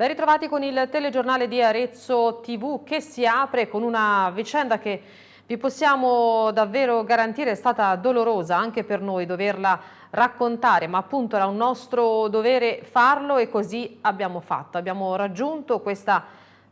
Ben ritrovati con il telegiornale di Arezzo TV che si apre con una vicenda che vi possiamo davvero garantire è stata dolorosa anche per noi doverla raccontare, ma appunto era un nostro dovere farlo e così abbiamo fatto. Abbiamo raggiunto questa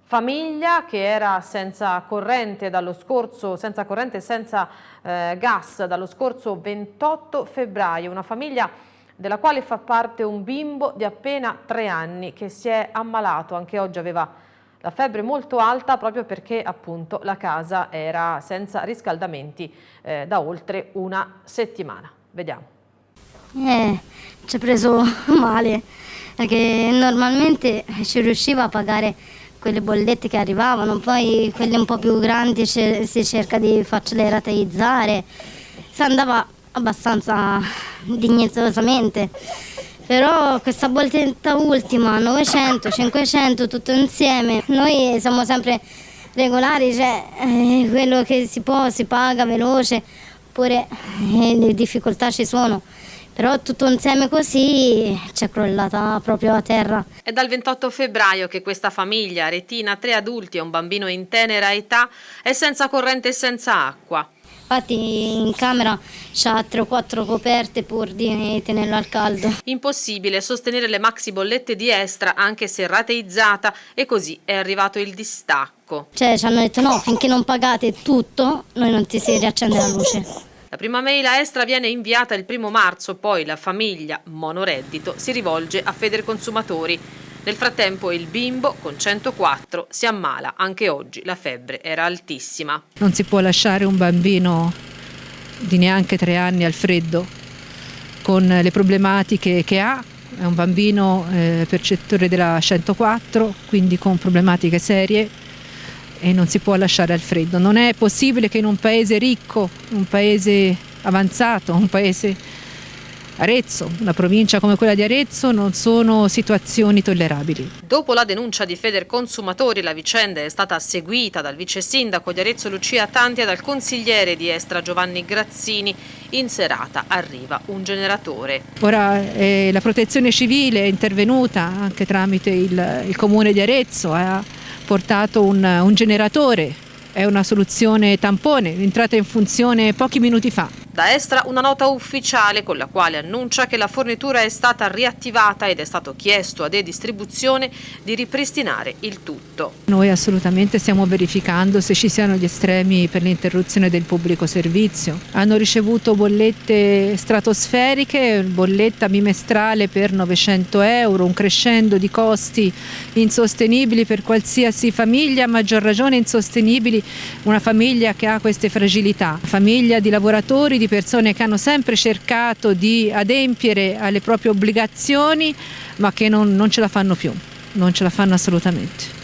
famiglia che era senza corrente dallo scorso, senza corrente senza eh, gas dallo scorso 28 febbraio, una famiglia della quale fa parte un bimbo di appena tre anni che si è ammalato, anche oggi aveva la febbre molto alta proprio perché appunto la casa era senza riscaldamenti eh, da oltre una settimana. Vediamo. Eh, ci ha preso male perché normalmente ci riusciva a pagare quelle bollette che arrivavano, poi quelle un po' più grandi si cerca di farcele rateizzare, si andava abbastanza dignitosamente. Però questa bolletta ultima, 900, 500, tutto insieme, noi siamo sempre regolari, cioè eh, quello che si può si paga veloce, oppure eh, le difficoltà ci sono. Però tutto insieme così ci è crollata proprio a terra. È dal 28 febbraio che questa famiglia, retina tre adulti e un bambino in tenera età, è senza corrente e senza acqua. Infatti in camera c'ha 3 o 4 coperte pur di tenerlo al caldo. Impossibile sostenere le maxi bollette di Estra anche se rateizzata e così è arrivato il distacco. Cioè ci hanno detto no, finché non pagate tutto noi non ti si riaccende la luce. La prima mail a Estra viene inviata il primo marzo, poi la famiglia monoreddito si rivolge a Federconsumatori. Nel frattempo il bimbo con 104 si ammala, anche oggi la febbre era altissima. Non si può lasciare un bambino di neanche tre anni al freddo con le problematiche che ha, è un bambino eh, percettore della 104, quindi con problematiche serie e non si può lasciare al freddo. Non è possibile che in un paese ricco, un paese avanzato, un paese Arezzo, una provincia come quella di Arezzo, non sono situazioni tollerabili. Dopo la denuncia di Federconsumatori la vicenda è stata seguita dal vice sindaco di Arezzo Lucia Tanti e dal consigliere di Estra Giovanni Grazzini. In serata arriva un generatore. Ora eh, la protezione civile è intervenuta anche tramite il, il comune di Arezzo, ha portato un, un generatore, è una soluzione tampone, entrata in funzione pochi minuti fa. Da Estra una nota ufficiale con la quale annuncia che la fornitura è stata riattivata ed è stato chiesto a De Distribuzione di ripristinare il tutto. Noi assolutamente stiamo verificando se ci siano gli estremi per l'interruzione del pubblico servizio. Hanno ricevuto bollette stratosferiche, bolletta bimestrale per 900 euro, un crescendo di costi insostenibili per qualsiasi famiglia, a maggior ragione insostenibili una famiglia che ha queste fragilità, famiglia di lavoratori, di persone che hanno sempre cercato di adempiere alle proprie obbligazioni ma che non, non ce la fanno più, non ce la fanno assolutamente.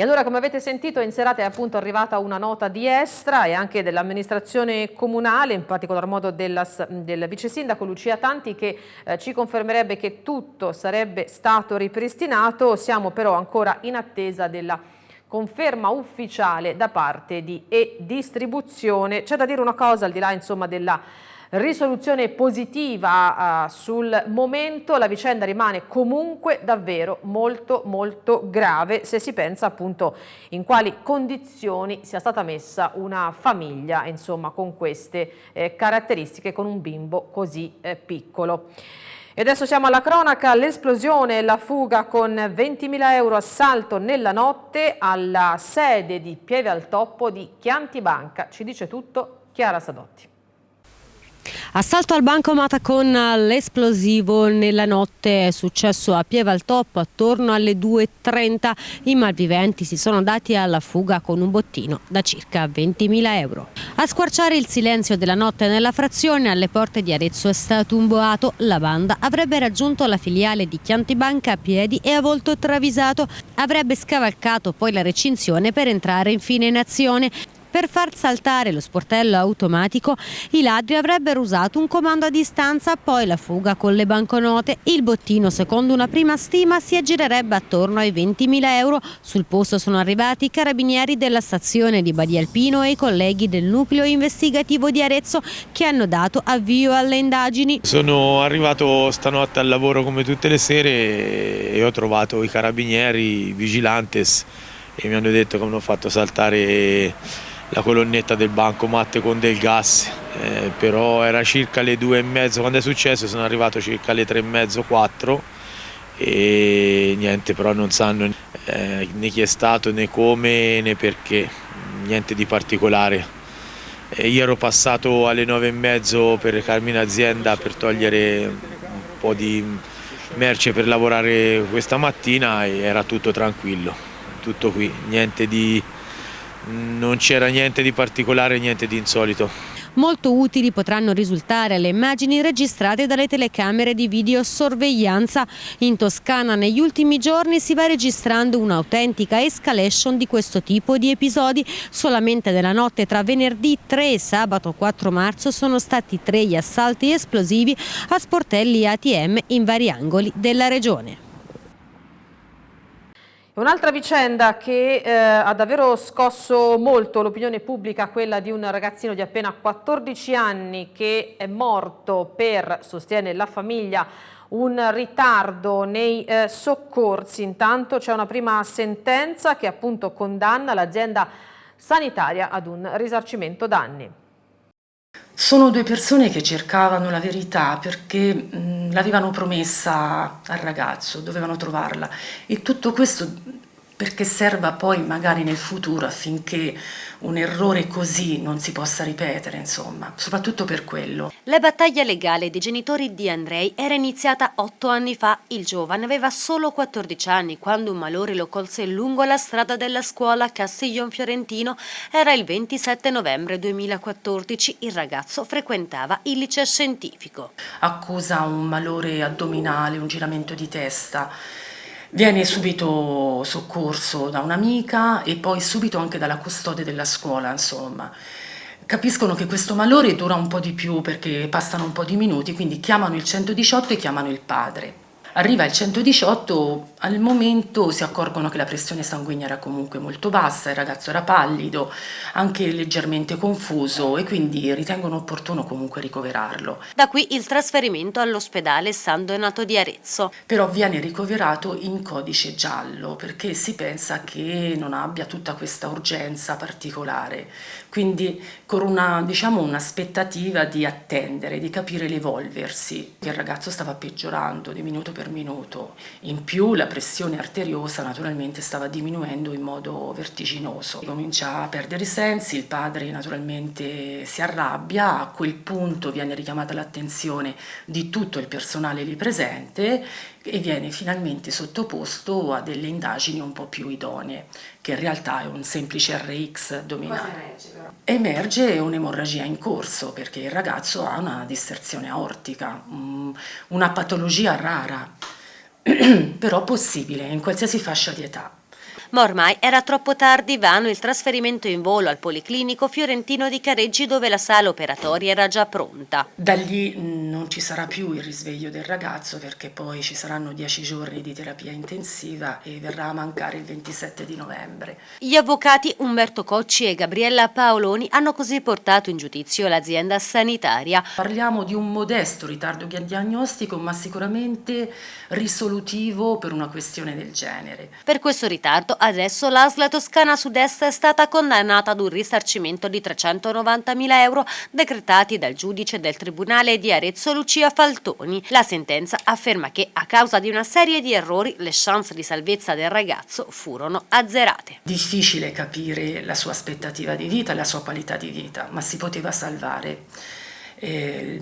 E allora come avete sentito in serata è appunto arrivata una nota di Estra e anche dell'amministrazione comunale, in particolar modo della, del vice sindaco Lucia Tanti che eh, ci confermerebbe che tutto sarebbe stato ripristinato, siamo però ancora in attesa della conferma ufficiale da parte di e-distribuzione. C'è da dire una cosa al di là insomma della risoluzione positiva uh, sul momento, la vicenda rimane comunque davvero molto molto grave se si pensa appunto in quali condizioni sia stata messa una famiglia insomma con queste eh, caratteristiche con un bimbo così eh, piccolo. E adesso siamo alla cronaca, l'esplosione e la fuga con 20.000 euro assalto nella notte alla sede di Pieve al Toppo di Chianti Banca. Ci dice tutto Chiara Sadotti. Assalto al bancomat con l'esplosivo nella notte è successo a Pieva al Top attorno alle 2.30. I malviventi si sono dati alla fuga con un bottino da circa 20.000 euro. A squarciare il silenzio della notte nella frazione alle porte di Arezzo è stato un boato. La banda avrebbe raggiunto la filiale di Chianti Banca a piedi e a volto travisato. Avrebbe scavalcato poi la recinzione per entrare infine in azione. Per far saltare lo sportello automatico, i ladri avrebbero usato un comando a distanza, poi la fuga con le banconote. Il bottino, secondo una prima stima, si aggirerebbe attorno ai 20.000 euro. Sul posto sono arrivati i carabinieri della stazione di Badia Alpino e i colleghi del nucleo investigativo di Arezzo che hanno dato avvio alle indagini. Sono arrivato stanotte al lavoro come tutte le sere e ho trovato i carabinieri, vigilantes e mi hanno detto che hanno fatto saltare la colonnetta del bancomat con del gas, eh, però era circa le due e mezzo, quando è successo sono arrivato circa alle tre e mezzo, quattro e niente, però non sanno eh, né chi è stato né come né perché, niente di particolare. E io ero passato alle nove e mezzo per recarmi in azienda per togliere un po' di merce per lavorare questa mattina e era tutto tranquillo, tutto qui, niente di non c'era niente di particolare, niente di insolito. Molto utili potranno risultare le immagini registrate dalle telecamere di videosorveglianza. In Toscana negli ultimi giorni si va registrando un'autentica escalation di questo tipo di episodi. Solamente nella notte tra venerdì 3 e sabato 4 marzo sono stati tre gli assalti esplosivi a sportelli ATM in vari angoli della regione. Un'altra vicenda che eh, ha davvero scosso molto l'opinione pubblica, quella di un ragazzino di appena 14 anni che è morto per, sostiene la famiglia, un ritardo nei eh, soccorsi. Intanto c'è una prima sentenza che appunto condanna l'azienda sanitaria ad un risarcimento danni. Sono due persone che cercavano la verità perché l'avevano promessa al ragazzo, dovevano trovarla. E tutto questo perché serva poi magari nel futuro affinché un errore così non si possa ripetere, insomma, soprattutto per quello. La battaglia legale dei genitori di Andrei era iniziata otto anni fa. Il giovane aveva solo 14 anni quando un malore lo colse lungo la strada della scuola a Castiglion Fiorentino. Era il 27 novembre 2014. Il ragazzo frequentava il liceo scientifico. Accusa un malore addominale, un giramento di testa Viene subito soccorso da un'amica e poi subito anche dalla custode della scuola, insomma. Capiscono che questo malore dura un po' di più perché passano un po' di minuti, quindi chiamano il 118 e chiamano il padre. Arriva il 118, al momento si accorgono che la pressione sanguigna era comunque molto bassa, il ragazzo era pallido, anche leggermente confuso e quindi ritengono opportuno comunque ricoverarlo. Da qui il trasferimento all'ospedale San Donato di Arezzo. Però viene ricoverato in codice giallo perché si pensa che non abbia tutta questa urgenza particolare, quindi con una diciamo un'aspettativa di attendere, di capire l'evolversi. Il ragazzo stava peggiorando di minuto per per minuto. In più la pressione arteriosa naturalmente stava diminuendo in modo vertiginoso. Comincia a perdere i sensi, il padre naturalmente si arrabbia, a quel punto viene richiamata l'attenzione di tutto il personale lì presente e viene finalmente sottoposto a delle indagini un po' più idonee, che in realtà è un semplice RX addominale. Emerge un'emorragia in corso perché il ragazzo ha una disserzione aortica, una patologia rara, però possibile in qualsiasi fascia di età ma ormai era troppo tardi, vano il trasferimento in volo al Policlinico Fiorentino di Careggi dove la sala operatoria era già pronta. Da lì non ci sarà più il risveglio del ragazzo perché poi ci saranno dieci giorni di terapia intensiva e verrà a mancare il 27 di novembre. Gli avvocati Umberto Cocci e Gabriella Paoloni hanno così portato in giudizio l'azienda sanitaria. Parliamo di un modesto ritardo diagnostico ma sicuramente risolutivo per una questione del genere. Per questo ritardo adesso l'ASLA Toscana Sud-Est è stata condannata ad un risarcimento di 390.000 euro decretati dal giudice del Tribunale di Arezzo Lucia Faltoni. La sentenza afferma che a causa di una serie di errori le chance di salvezza del ragazzo furono azzerate. Difficile capire la sua aspettativa di vita, la sua qualità di vita, ma si poteva salvare. Eh,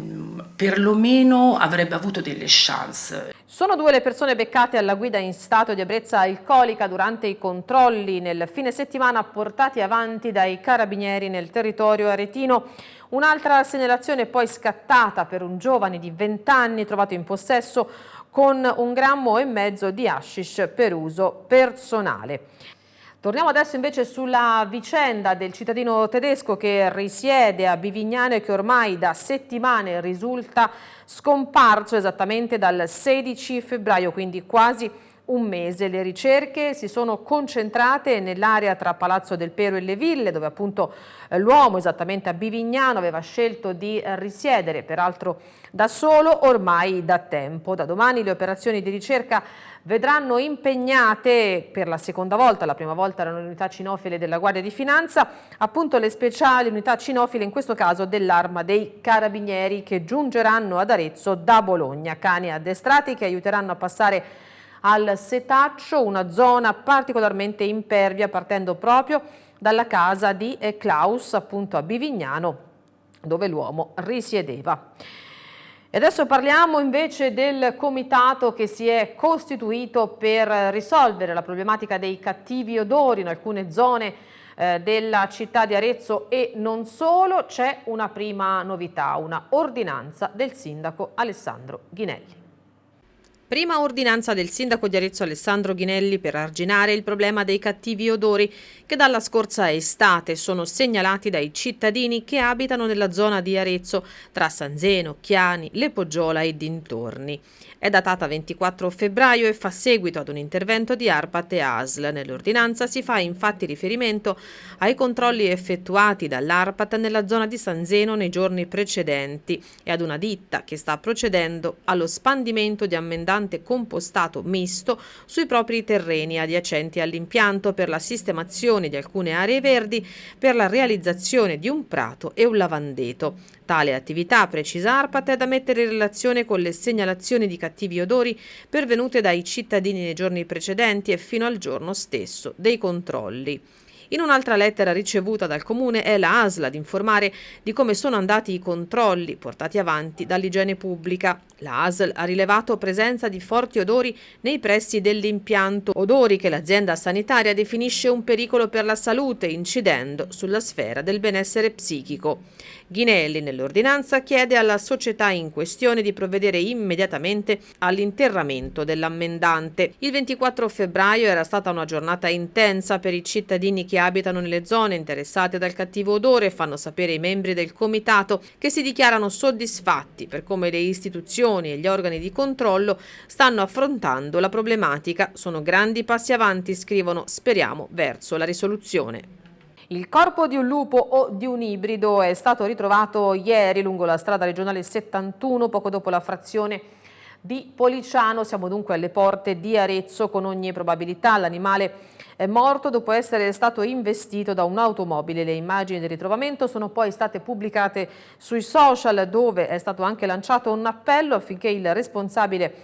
perlomeno avrebbe avuto delle chance. Sono due le persone beccate alla guida in stato di ebbrezza alcolica durante i controlli nel fine settimana portati avanti dai carabinieri nel territorio aretino. Un'altra segnalazione poi scattata per un giovane di 20 anni trovato in possesso con un grammo e mezzo di hashish per uso personale. Torniamo adesso invece sulla vicenda del cittadino tedesco che risiede a Bivignano e che ormai da settimane risulta scomparso esattamente dal 16 febbraio, quindi quasi un mese. Le ricerche si sono concentrate nell'area tra Palazzo del Pero e le Ville, dove appunto eh, l'uomo, esattamente a Bivignano, aveva scelto di risiedere, peraltro da solo, ormai da tempo. Da domani le operazioni di ricerca vedranno impegnate per la seconda volta, la prima volta erano le unità cinofile della Guardia di Finanza, appunto le speciali unità cinofile, in questo caso dell'arma dei carabinieri che giungeranno ad Arezzo da Bologna, cani addestrati che aiuteranno a passare al setaccio, una zona particolarmente impervia partendo proprio dalla casa di Klaus, appunto a Bivignano, dove l'uomo risiedeva. E adesso parliamo invece del comitato che si è costituito per risolvere la problematica dei cattivi odori in alcune zone eh, della città di Arezzo e non solo. C'è una prima novità, una ordinanza del sindaco Alessandro Ghinelli. Prima ordinanza del sindaco di Arezzo Alessandro Ghinelli per arginare il problema dei cattivi odori che dalla scorsa estate sono segnalati dai cittadini che abitano nella zona di Arezzo tra San Zeno, Chiani, Le Poggiola e dintorni. È datata 24 febbraio e fa seguito ad un intervento di ARPAT e ASL. Nell'ordinanza si fa infatti riferimento ai controlli effettuati dall'ARPAT nella zona di San Zeno nei giorni precedenti e ad una ditta che sta procedendo allo spandimento di ammendante compostato misto sui propri terreni adiacenti all'impianto per la sistemazione di alcune aree verdi per la realizzazione di un prato e un lavandeto. Tale attività, precisa Arpat, è da mettere in relazione con le segnalazioni di cattivi odori pervenute dai cittadini nei giorni precedenti e fino al giorno stesso dei controlli. In un'altra lettera ricevuta dal Comune è la ASL ad informare di come sono andati i controlli portati avanti dall'igiene pubblica. La ASL ha rilevato presenza di forti odori nei pressi dell'impianto, odori che l'azienda sanitaria definisce un pericolo per la salute, incidendo sulla sfera del benessere psichico. Ghinelli nell'ordinanza chiede alla società in questione di provvedere immediatamente all'interramento dell'ammendante. Il 24 febbraio era stata una giornata intensa per i cittadini che abitano nelle zone interessate dal cattivo odore fanno sapere i membri del comitato che si dichiarano soddisfatti per come le istituzioni e gli organi di controllo stanno affrontando la problematica. Sono grandi passi avanti, scrivono, speriamo, verso la risoluzione. Il corpo di un lupo o di un ibrido è stato ritrovato ieri lungo la strada regionale 71, poco dopo la frazione di Policiano. Siamo dunque alle porte di Arezzo con ogni probabilità. L'animale è morto dopo essere stato investito da un'automobile. Le immagini del ritrovamento sono poi state pubblicate sui social dove è stato anche lanciato un appello affinché il responsabile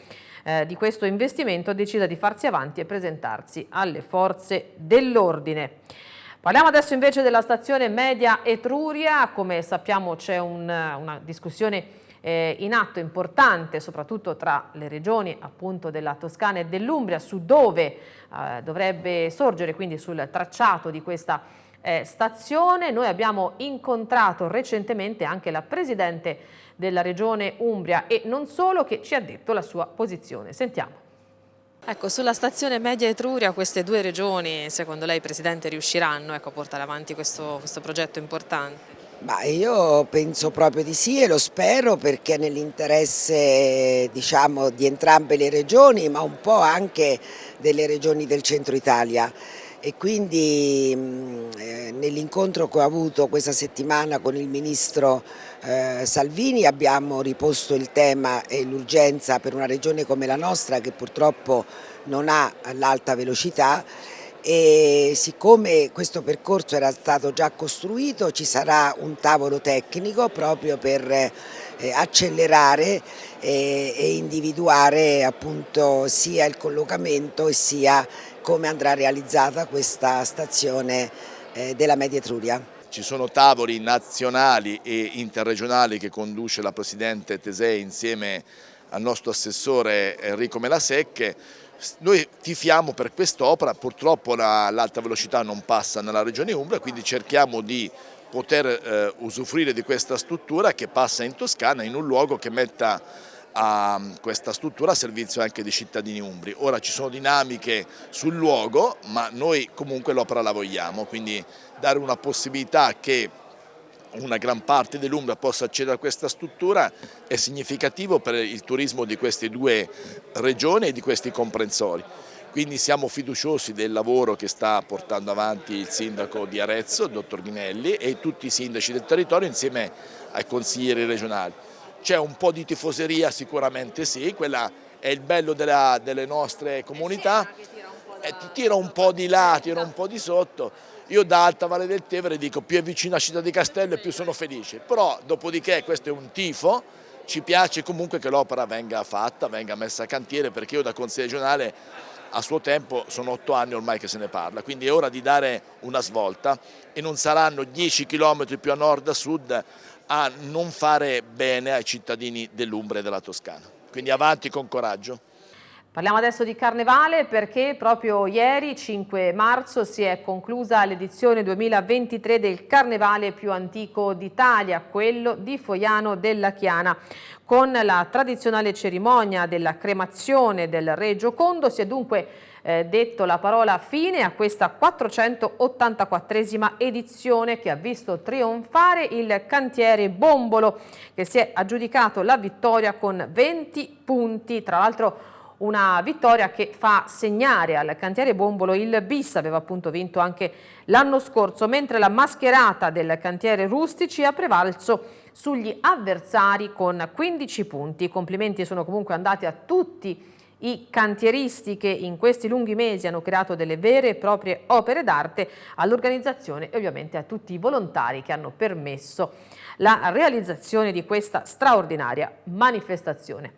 eh, di questo investimento decida di farsi avanti e presentarsi alle forze dell'ordine. Parliamo adesso invece della stazione media Etruria, come sappiamo c'è un, una discussione eh, in atto importante soprattutto tra le regioni appunto della Toscana e dell'Umbria su dove eh, dovrebbe sorgere quindi sul tracciato di questa eh, stazione. Noi abbiamo incontrato recentemente anche la Presidente della Regione Umbria e non solo che ci ha detto la sua posizione. Sentiamo. Ecco, sulla stazione Media Etruria queste due regioni, secondo lei Presidente, riusciranno ecco, a portare avanti questo, questo progetto importante? Ma io penso proprio di sì e lo spero perché nell'interesse diciamo, di entrambe le regioni ma un po' anche delle regioni del centro Italia e quindi eh, nell'incontro che ho avuto questa settimana con il Ministro eh, Salvini abbiamo riposto il tema e l'urgenza per una regione come la nostra che purtroppo non ha l'alta velocità e siccome questo percorso era stato già costruito ci sarà un tavolo tecnico proprio per eh, accelerare eh, e individuare appunto sia il collocamento sia come andrà realizzata questa stazione della Media Etruria. Ci sono tavoli nazionali e interregionali che conduce la Presidente Tesei insieme al nostro assessore Enrico Melasecche. Noi tifiamo per quest'opera, purtroppo l'alta velocità non passa nella regione Umbria, quindi cerchiamo di poter eh, usufruire di questa struttura che passa in Toscana in un luogo che metta a questa struttura a servizio anche dei cittadini umbri. Ora ci sono dinamiche sul luogo, ma noi comunque l'opera la vogliamo, quindi dare una possibilità che una gran parte dell'Umbria possa accedere a questa struttura è significativo per il turismo di queste due regioni e di questi comprensori. Quindi siamo fiduciosi del lavoro che sta portando avanti il sindaco di Arezzo, il dottor Ghinelli, e tutti i sindaci del territorio insieme ai consiglieri regionali. C'è un po' di tifoseria sicuramente sì, quella è il bello della, delle nostre comunità, eh, ti tira un po' di là, tira un po' di sotto, io da Alta Valle del Tevere dico più è vicino a Città di Castello e più sono felice, però dopodiché questo è un tifo, ci piace comunque che l'opera venga fatta, venga messa a cantiere perché io da consigliere regionale a suo tempo sono otto anni ormai che se ne parla, quindi è ora di dare una svolta. E non saranno 10 km più a nord a sud a non fare bene ai cittadini dell'Umbria e della Toscana. Quindi avanti con coraggio. Parliamo adesso di Carnevale perché proprio ieri, 5 marzo, si è conclusa l'edizione 2023 del Carnevale più antico d'Italia, quello di Foiano della Chiana. Con la tradizionale cerimonia della cremazione del Re Giocondo si è dunque eh, detto la parola fine a questa 484esima edizione che ha visto trionfare il cantiere Bombolo che si è aggiudicato la vittoria con 20 punti, tra l'altro una vittoria che fa segnare al cantiere Bombolo il bis, aveva appunto vinto anche l'anno scorso, mentre la mascherata del cantiere Rustici ha prevalso sugli avversari con 15 punti. I complimenti sono comunque andati a tutti i cantieristi che in questi lunghi mesi hanno creato delle vere e proprie opere d'arte all'organizzazione e ovviamente a tutti i volontari che hanno permesso la realizzazione di questa straordinaria manifestazione.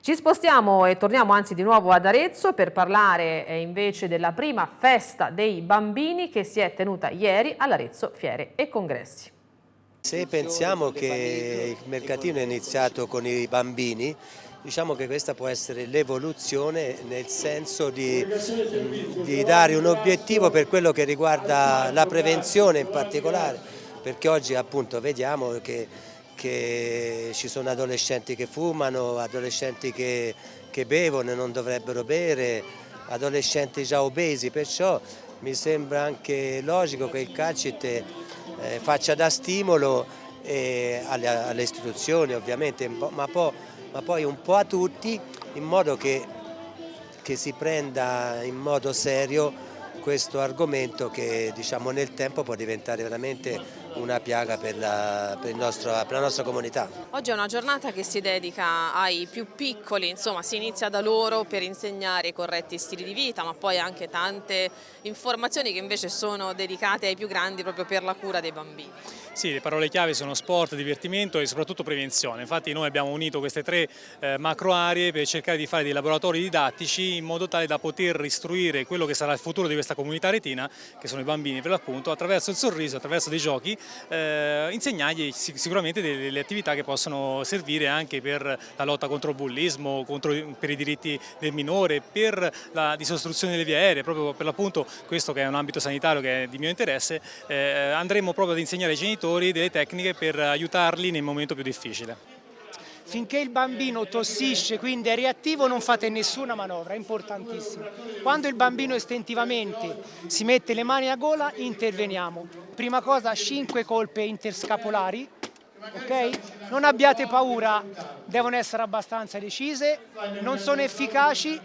Ci spostiamo e torniamo anzi di nuovo ad Arezzo per parlare eh, invece della prima festa dei bambini che si è tenuta ieri all'Arezzo Fiere e Congressi. Se pensiamo che il mercatino è iniziato con i bambini, diciamo che questa può essere l'evoluzione nel senso di, di dare un obiettivo per quello che riguarda la prevenzione in particolare, perché oggi appunto vediamo che che ci sono adolescenti che fumano, adolescenti che, che bevono e non dovrebbero bere, adolescenti già obesi, perciò mi sembra anche logico che il CACIT eh, faccia da stimolo alle, alle, istituzioni ovviamente, ma, po', ma, poi un po' a tutti in modo che, che si prenda in modo serio questo argomento che diciamo, nel tempo può diventare veramente una piaga per la, per, nostro, per la, nostra comunità. Oggi è una giornata che si dedica ai più piccoli, insomma si inizia da loro per insegnare i corretti stili di vita, ma poi anche tante informazioni che invece sono dedicate ai più grandi proprio per la cura dei bambini. Sì, le parole chiave sono sport, divertimento e soprattutto prevenzione. Infatti noi abbiamo unito queste tre eh, macro aree per cercare di fare dei laboratori didattici in modo tale da poter istruire quello che sarà il futuro di questa comunità retina, che sono i bambini per l'appunto, attraverso il sorriso, attraverso dei giochi, eh, insegnargli sicuramente delle, delle, attività che possono servire anche per la lotta contro il bullismo, contro, per i diritti del minore, per la disostruzione delle vie aeree, proprio per l'appunto questo che è un ambito sanitario che è di mio interesse, eh, andremo proprio ad insegnare ai genitori genitori delle tecniche per aiutarli nel momento più difficile. Finché il bambino tossisce, quindi è reattivo, non fate nessuna manovra, è importantissimo. Quando il bambino istintivamente si mette le mani a gola, interveniamo. Prima cosa 5 colpe interscapolari, ok? Non abbiate paura, devono essere abbastanza decise, non sono efficaci,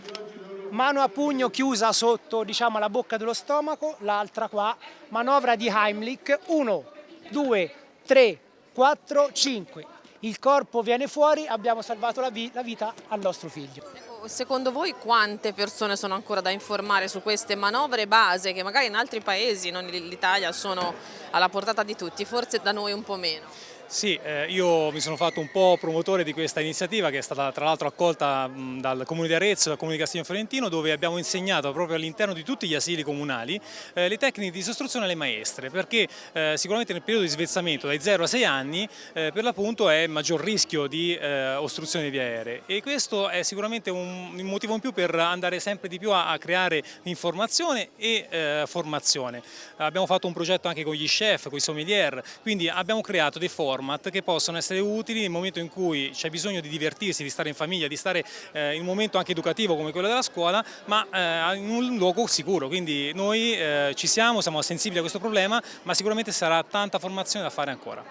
mano a pugno chiusa sotto diciamo, la bocca dello stomaco, l'altra qua, manovra di Heimlich, 1, 2, 3, 4, 5. Il corpo viene fuori, abbiamo salvato la, vi la vita al nostro figlio. Ecco, secondo voi quante persone sono ancora da informare su queste manovre base che magari in altri paesi, non l'Italia, sono alla portata di tutti, forse da noi un po' meno? Sì, eh, io mi sono fatto un po' promotore di questa iniziativa che è stata tra l'altro accolta mh, dal Comune di Arezzo e dal Comune di Castiglio Fiorentino dove abbiamo insegnato proprio all'interno di tutti gli asili comunali eh, le tecniche di istruzione alle maestre perché eh, sicuramente nel periodo di svezzamento dai 0 a 6 anni eh, per l'appunto è maggior rischio di eh, ostruzione di vie aeree e questo è sicuramente un, un, motivo in più per andare sempre di più a, a creare informazione e eh, formazione. Abbiamo fatto un progetto anche con gli chef, con i sommelier, quindi abbiamo creato dei forum format che possono essere utili nel momento in cui c'è bisogno di divertirsi, di stare in famiglia, di stare eh, in un momento anche educativo come quello della scuola, ma eh, in un luogo sicuro. Quindi noi eh, ci siamo, siamo sensibili a questo problema, ma sicuramente sarà tanta formazione da fare ancora.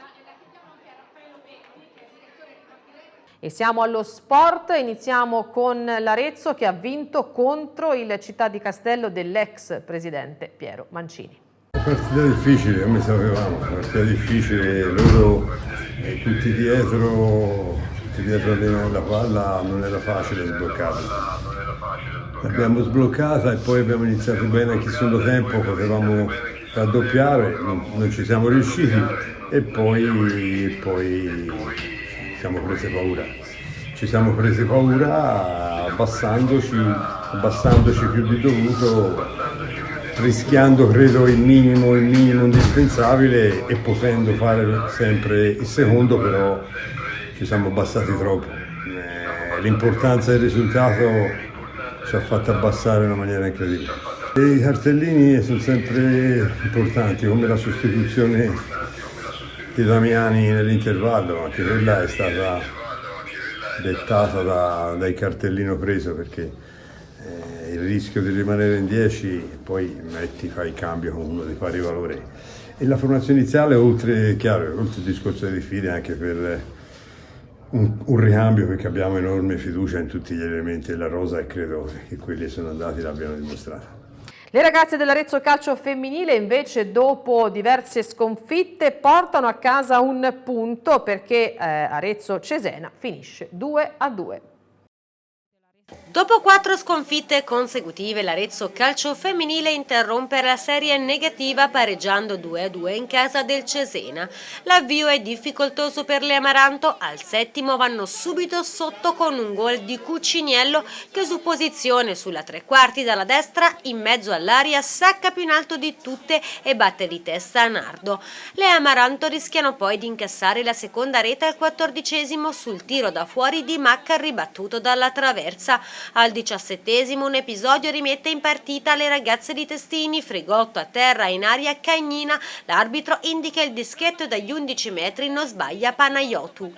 E siamo allo sport, iniziamo con l'Arezzo che ha vinto contro il Città di Castello dell'ex presidente Piero Mancini. Partita difficile, come sapevamo, partita difficile, loro eh, tutti dietro, tutti dietro la palla non era facile sbloccarla. L'abbiamo sbloccata e poi abbiamo iniziato bene anche il secondo tempo, potevamo raddoppiare, non, non ci siamo riusciti e poi, poi siamo prese paura. Ci siamo prese paura abbassandoci, abbassandoci più di dovuto, rischiando credo il minimo, il minimo indispensabile e potendo fare sempre il secondo, però ci siamo abbassati troppo. Eh, l'importanza del risultato ci ha fatto abbassare in una maniera incredibile. I cartellini sono sempre importanti, come la sostituzione di Damiani nell'intervallo, anche quella è stata dettata da, dai cartellino preso perché il rischio di rimanere in 10 poi metti, fai il cambio con uno di pari valore. E la formazione iniziale, oltre, chiaro, oltre il discorso delle fide, anche per un, un, ricambio perché abbiamo enorme fiducia in tutti gli elementi della rosa e credo che quelli sono andati l'abbiano dimostrato. Le ragazze dell'Arezzo Calcio Femminile invece dopo diverse sconfitte portano a casa un punto perché eh, Arezzo Cesena finisce 2 a 2. Dopo quattro sconfitte consecutive l'Arezzo Calcio Femminile interrompe la serie negativa pareggiando 2-2 in casa del Cesena. L'avvio è difficoltoso per le Amaranto, al settimo vanno subito sotto con un gol di Cuciniello che su posizione sulla tre quarti dalla destra in mezzo all'aria sacca più in alto di tutte e batte di testa Nardo. Le Amaranto rischiano poi di incassare la seconda rete al quattordicesimo sul tiro da fuori di Macca ribattuto dalla traversa. Al diciassettesimo un episodio rimette in partita le ragazze di Testini, Frigotto a terra in aria Cagnina, l'arbitro indica il dischetto dagli 11 metri, non sbaglia Panayotu.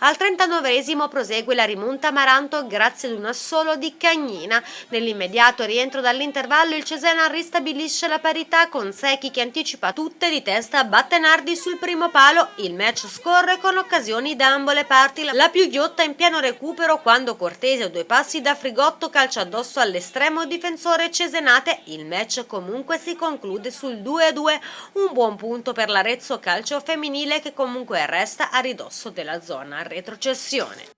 Al 39esimo prosegue la rimonta Maranto grazie ad un assolo di Cagnina. Nell'immediato rientro dall'intervallo il Cesena ristabilisce la parità con Secchi che anticipa tutte di testa batte Nardi sul primo palo. Il match scorre con occasioni da ambo le parti. La più ghiotta in pieno recupero quando Cortese a due passi da Frigotto calcia addosso all'estremo difensore Cesenate. Il match comunque si conclude sul 2-2. Un buon punto per l'Arezzo calcio femminile che comunque resta a ridosso della zona retrocessione.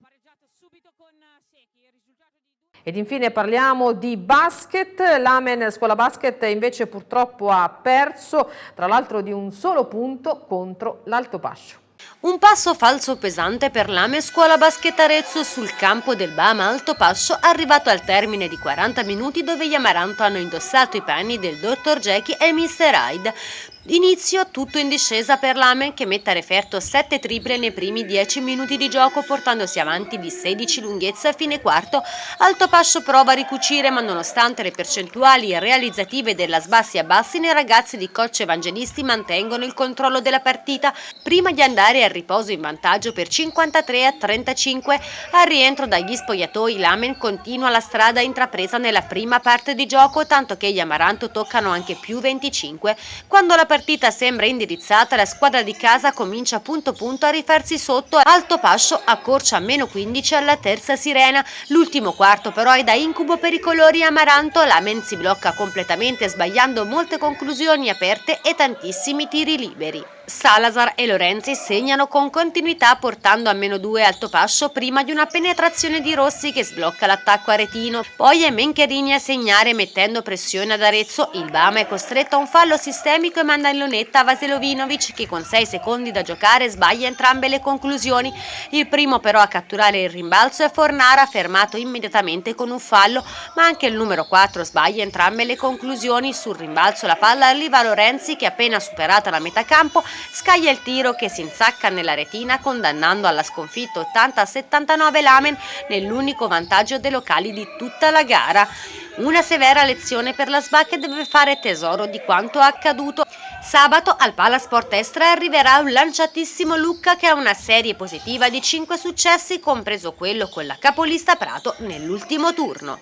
Ed infine parliamo di basket, l'Amen Scuola Basket invece purtroppo ha perso, tra l'altro di un solo punto contro l'Alto Pascio. Un passo falso pesante per l'Ame Scuola Basket Arezzo sul campo del Bama Alto Pascio arrivato al termine di 40 minuti dove gli Amaranto hanno indossato i panni del Dr. Jackie e Mr. Hyde. Inizio tutto in discesa per l'Amen che mette a referto 7 triple nei primi 10 minuti di gioco portandosi avanti di 16 lunghezza a fine quarto. Alto Pascio prova a ricucire ma nonostante le percentuali realizzative della sbassi a bassi i ragazzi di coach evangelisti mantengono il controllo della partita prima di andare al riposo in vantaggio per 53 a 35. Al rientro dagli spogliatoi l'Amen continua la strada intrapresa nella prima parte di gioco tanto che gli Amaranto toccano anche più 25 quando la partita sembra indirizzata, la squadra di casa comincia punto punto a rifarsi sotto, Alto Pascio accorcia a meno 15 alla terza sirena. L'ultimo quarto però è da incubo per i colori amaranto, la Men si blocca completamente sbagliando molte conclusioni aperte e tantissimi tiri liberi. Salazar e Lorenzi segnano con continuità portando a meno 2 Altopascio prima di una penetrazione di Rossi che sblocca l'attacco aretino. Poi è Mencherini a segnare mettendo pressione ad Arezzo. Il Bama è costretto a un fallo sistemico e manda in lunetta Vaselovinovic che con 6 secondi da giocare sbaglia entrambe le conclusioni. Il primo però a catturare il rimbalzo è Fornara fermato immediatamente con un fallo ma anche il numero 4 sbaglia entrambe le conclusioni. Sul rimbalzo la palla arriva a Lorenzi che appena superata la metà campo scaglia il tiro che si insacca nella retina condannando alla sconfitta 80-79 l'Amen nell'unico vantaggio dei locali di tutta la gara. Una severa lezione per la SBA che deve fare tesoro di quanto accaduto. Sabato al Palasport Estra arriverà un lanciatissimo Lucca che ha una serie positiva di 5 successi, compreso quello con la capolista Prato nell'ultimo turno.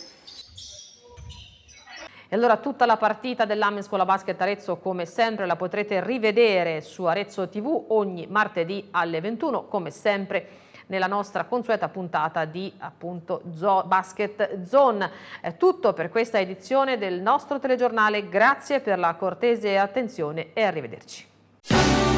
E allora tutta la partita dell'Amen Scuola Basket Arezzo come sempre la potrete rivedere su Arezzo TV ogni martedì alle 21 come sempre nella nostra consueta puntata di appunto Zo Basket Zone. È tutto per questa edizione del nostro telegiornale, grazie per la cortese attenzione e arrivederci.